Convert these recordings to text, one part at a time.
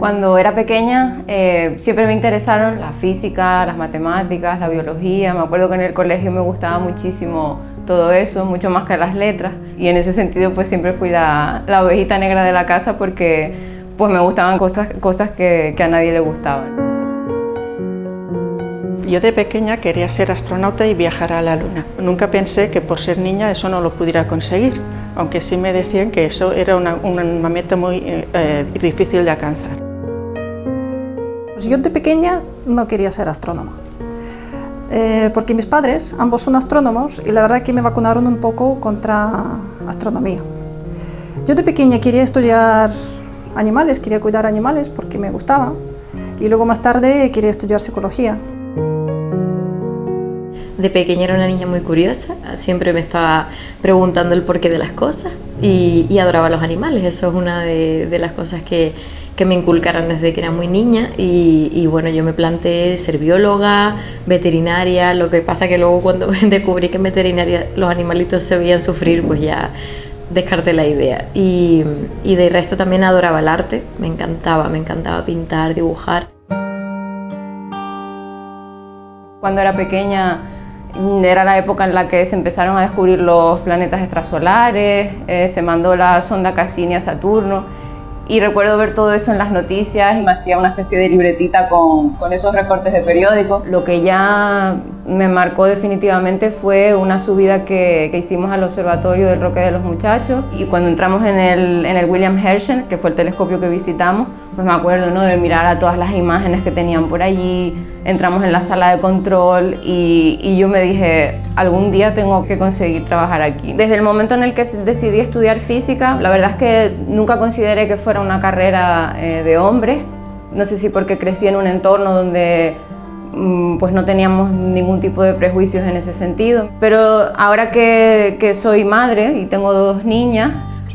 Cuando era pequeña eh, siempre me interesaron la física, las matemáticas, la biología. Me acuerdo que en el colegio me gustaba muchísimo todo eso, mucho más que las letras. Y en ese sentido pues siempre fui la, la ovejita negra de la casa porque pues me gustaban cosas, cosas que, a nadie le gustaban. Yo de pequeña quería ser astronauta y viajar a la Luna. Nunca pensé que por ser niña eso no lo pudiera conseguir, aunque sí me decían que eso era una, una meta muy eh, difícil de alcanzar. Pues yo de pequeña no quería ser astrónoma, eh, porque mis padres, ambos son astrónomos, y la verdad que me vacunaron un poco contra astronomía. Yo de pequeña quería estudiar animales, quería cuidar animales porque me gustaba, y luego más tarde quería estudiar psicología. De pequeña era una niña muy curiosa, siempre me estaba preguntando el porqué de las cosas y, adoraba los animales. Eso es una de, las cosas que, me inculcaron desde que era muy niña y, bueno, yo me planteé ser bióloga, veterinaria, lo que pasa que luego cuando descubrí que en veterinaria los animalitos se veían sufrir, pues ya descarté la idea. Y, y de resto también adoraba el arte, me encantaba, me encantaba pintar, dibujar. Cuando era pequeña era la época en la que se empezaron a descubrir los planetas extrasolares, eh, se mandó la sonda Cassini a Saturno y recuerdo ver todo eso en las noticias y me hacía una especie de libretita con, con esos recortes de periódicos. Lo que ya me marcó definitivamente fue una subida que, hicimos al observatorio del Roque de los Muchachos y cuando entramos en el, en el William Herschel, que fue el telescopio que visitamos, pues me acuerdo ¿no? de mirar a todas las imágenes que tenían por allí, entramos en la sala de control y, y, yo me dije, algún día tengo que conseguir trabajar aquí. Desde el momento en el que decidí estudiar física, la verdad es que nunca consideré que fuera una carrera eh, de hombres, no sé si porque crecí en un entorno donde pues no teníamos ningún tipo de prejuicios en ese sentido. Pero ahora que, soy madre y tengo dos niñas,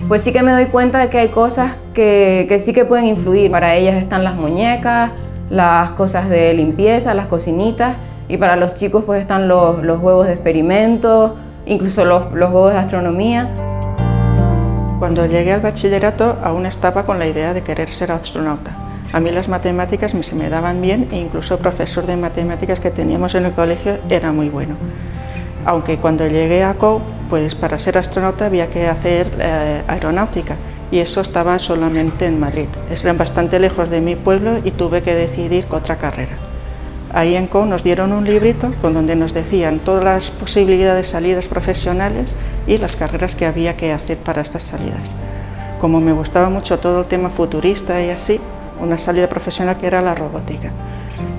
pues sí que me doy cuenta de que hay cosas que, que sí que pueden influir. Para ellas están las muñecas, las cosas de limpieza, las cocinitas, y para los chicos pues están los, los juegos de experimentos, incluso los, los juegos de astronomía. Cuando llegué al bachillerato aún estaba con la idea de querer ser astronauta. A mí las matemáticas se me daban bien e incluso el profesor de matemáticas que teníamos en el colegio era muy bueno. Aunque cuando llegué a COU, pues para ser astronauta había que hacer eh, aeronáutica y eso estaba solamente en Madrid. Eran bastante lejos de mi pueblo y tuve que decidir otra carrera. Ahí en COU nos dieron un librito con donde nos decían todas las posibilidades de salidas profesionales y las carreras que había que hacer para estas salidas. Como me gustaba mucho todo el tema futurista y así, una salida profesional que era la robótica.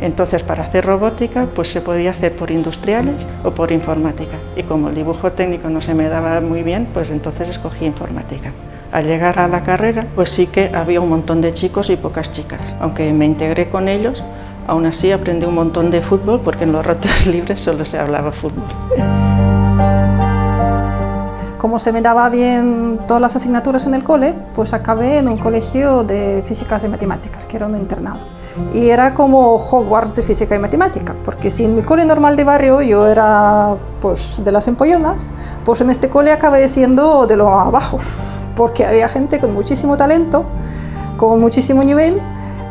Entonces, para hacer robótica, pues se podía hacer por industriales o por informática. Y como el dibujo técnico no se me daba muy bien, pues entonces escogí informática. Al llegar a la carrera, pues sí que había un montón de chicos y pocas chicas. Aunque me integré con ellos, aún así aprendí un montón de fútbol porque en los ratos libres solo se hablaba fútbol. Como se me daba bien todas las asignaturas en el cole, pues acabé en un colegio de físicas y matemáticas, que era un internado. Y era como Hogwarts de física y matemática, porque si en mi cole normal de barrio yo era pues, de las empollonas, pues en este cole acabé siendo de lo abajo, porque había gente con muchísimo talento, con muchísimo nivel,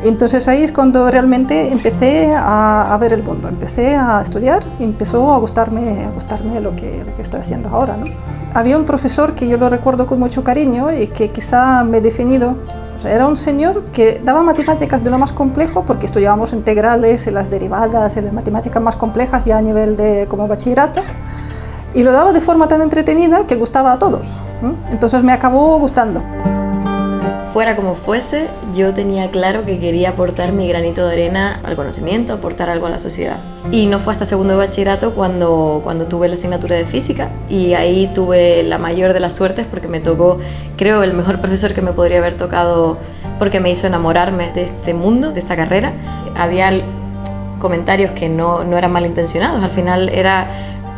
entonces ahí es cuando realmente empecé a, ver el mundo, empecé a estudiar y empezó a gustarme, a gustarme lo, que, lo que estoy haciendo ahora. ¿no? Había un profesor que yo lo recuerdo con mucho cariño y que quizá me he definido, era un señor que daba matemáticas de lo más complejo porque estudiábamos integrales y las derivadas y las matemáticas más complejas ya a nivel de como bachillerato y lo daba de forma tan entretenida que gustaba a todos. Entonces me acabó gustando fuera como fuese, yo tenía claro que quería aportar mi granito de arena al conocimiento, aportar algo a la sociedad. Y no fue hasta segundo de bachillerato cuando, cuando tuve la asignatura de física y ahí tuve la mayor de las suertes porque me tocó, creo, el mejor profesor que me podría haber tocado porque me hizo enamorarme de este mundo, de esta carrera. Había comentarios que no, no eran malintencionados, al final era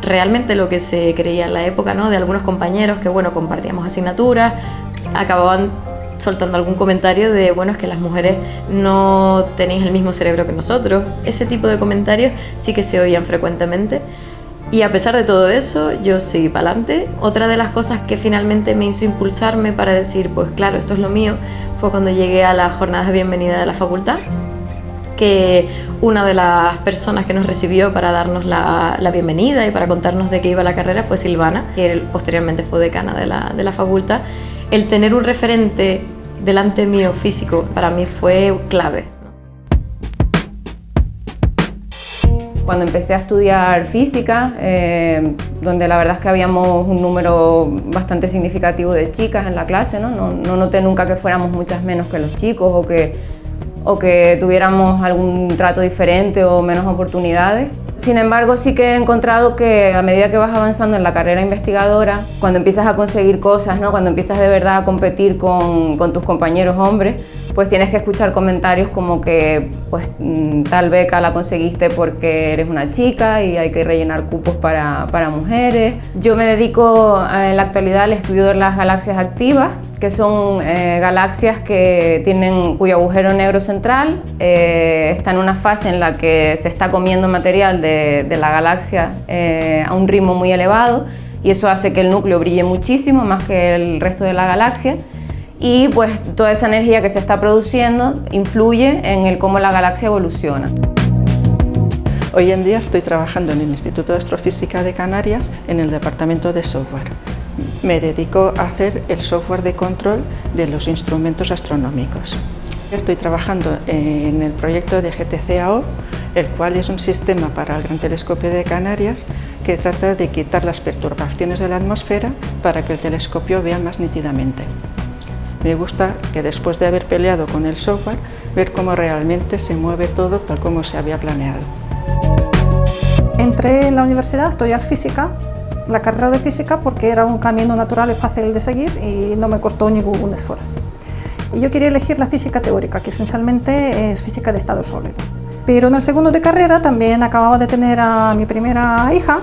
realmente lo que se creía en la época, ¿no? De algunos compañeros que, bueno, compartíamos asignaturas, acababan soltando algún comentario de, bueno, es que las mujeres no tenéis el mismo cerebro que nosotros. Ese tipo de comentarios sí que se oían frecuentemente Y a pesar de todo eso, yo seguí para adelante. Otra de las cosas que finalmente me hizo impulsarme para decir, pues claro, esto es lo mío, fue cuando llegué a las jornadas de bienvenida de la facultad, que una de las personas que nos recibió para darnos la, bienvenida y para contarnos de qué iba la carrera fue Silvana, que posteriormente fue decana de la, de la facultad. El tener un referente delante mío físico para mí fue clave. Cuando empecé a estudiar física, eh, donde la verdad es que habíamos un número bastante significativo de chicas en la clase, ¿no? No, no noté nunca que fuéramos muchas menos que los chicos o que, o que tuviéramos algún trato diferente o menos oportunidades. Sin embargo, sí que he encontrado que a medida que vas avanzando en la carrera investigadora, cuando empiezas a conseguir cosas, ¿no? cuando empiezas de verdad a competir con, tus compañeros hombres, pues tienes que escuchar comentarios como que pues mm, tal beca la conseguiste porque eres una chica y hay que rellenar cupos para, para mujeres. Yo me dedico eh, en la actualidad al estudio de las galaxias activas, que son eh, galaxias que tienen, cuyo agujero negro central eh, está en una fase en la que se está comiendo material de, de la galaxia a un ritmo muy elevado y eso hace que el núcleo brille muchísimo más que el resto de la galaxia y pues toda esa energía que se está produciendo influye en el cómo la galaxia evoluciona. Hoy en día estoy trabajando en el Instituto de Astrofísica de Canarias en el departamento de software. Me dedico a hacer el software de control de los instrumentos astronómicos. Estoy trabajando en el proyecto de GTCAO, el cual es un sistema para el Gran Telescopio de Canarias que trata de quitar las perturbaciones de la atmósfera para que el telescopio vea más nítidamente. Me gusta que después de haber peleado con el software, ver cómo realmente se mueve todo tal como se había planeado. Entré en la universidad a estudiar física, la carrera de física, porque era un camino natural y fácil de seguir y no me costó ningún esfuerzo. Y yo quería elegir la física teórica, que esencialmente es física de estado sólido. Pero en el segundo de carrera también acababa de tener a mi primera hija,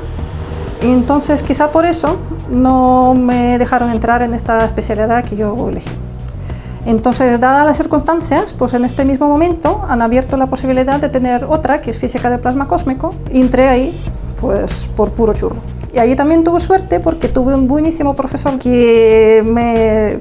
y entonces quizá por eso no me dejaron entrar en esta especialidad que yo elegí. Entonces, dadas las circunstancias, pues en este mismo momento han abierto la posibilidad de tener otra, que es física de plasma cósmico, y entré ahí pues por puro churro. Y ahí también tuve suerte porque tuve un buenísimo profesor que me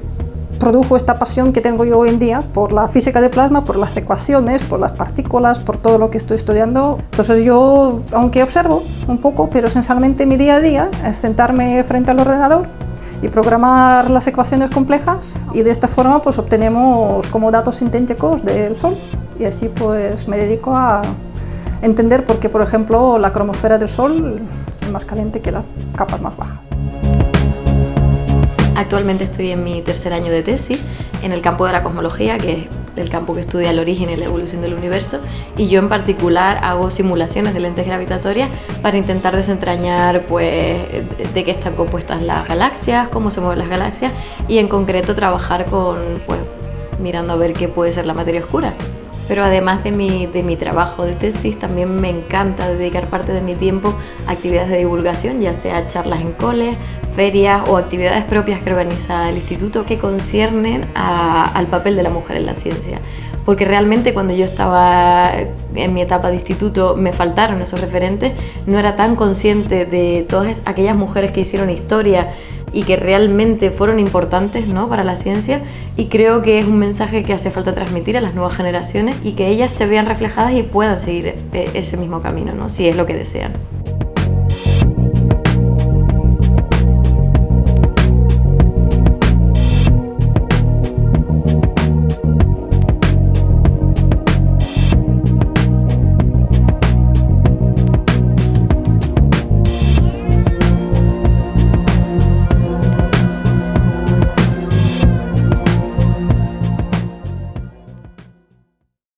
produjo esta pasión que tengo yo hoy en día por la física de plasma, por las ecuaciones, por las partículas, por todo lo que estoy estudiando. Entonces yo, aunque observo un poco, pero esencialmente mi día a día es sentarme frente al ordenador y programar las ecuaciones complejas y de esta forma pues obtenemos como datos sintéticos del Sol y así pues me dedico a entender por qué por ejemplo la cromosfera del Sol es más caliente que las capas más bajas. Actualmente estoy en mi tercer año de tesis en el campo de la cosmología, que es el campo que estudia el origen y la evolución del universo, y yo en particular hago simulaciones de lentes gravitatorias para intentar desentrañar pues, de qué están compuestas las galaxias, cómo se mueven las galaxias, y en concreto trabajar con, pues, mirando a ver qué puede ser la materia oscura. Pero además de mi, de mi trabajo de tesis, también me encanta dedicar parte de mi tiempo a actividades de divulgación, ya sea charlas en coles, ferias o actividades propias que organiza el instituto que conciernen al papel de la mujer en la ciencia. Porque realmente cuando yo estaba en mi etapa de instituto me faltaron esos referentes, no era tan consciente de todas aquellas mujeres que hicieron historia y que realmente fueron importantes ¿no? para la ciencia y creo que es un mensaje que hace falta transmitir a las nuevas generaciones y que ellas se vean reflejadas y puedan seguir eh, ese mismo camino, ¿no? si es lo que desean.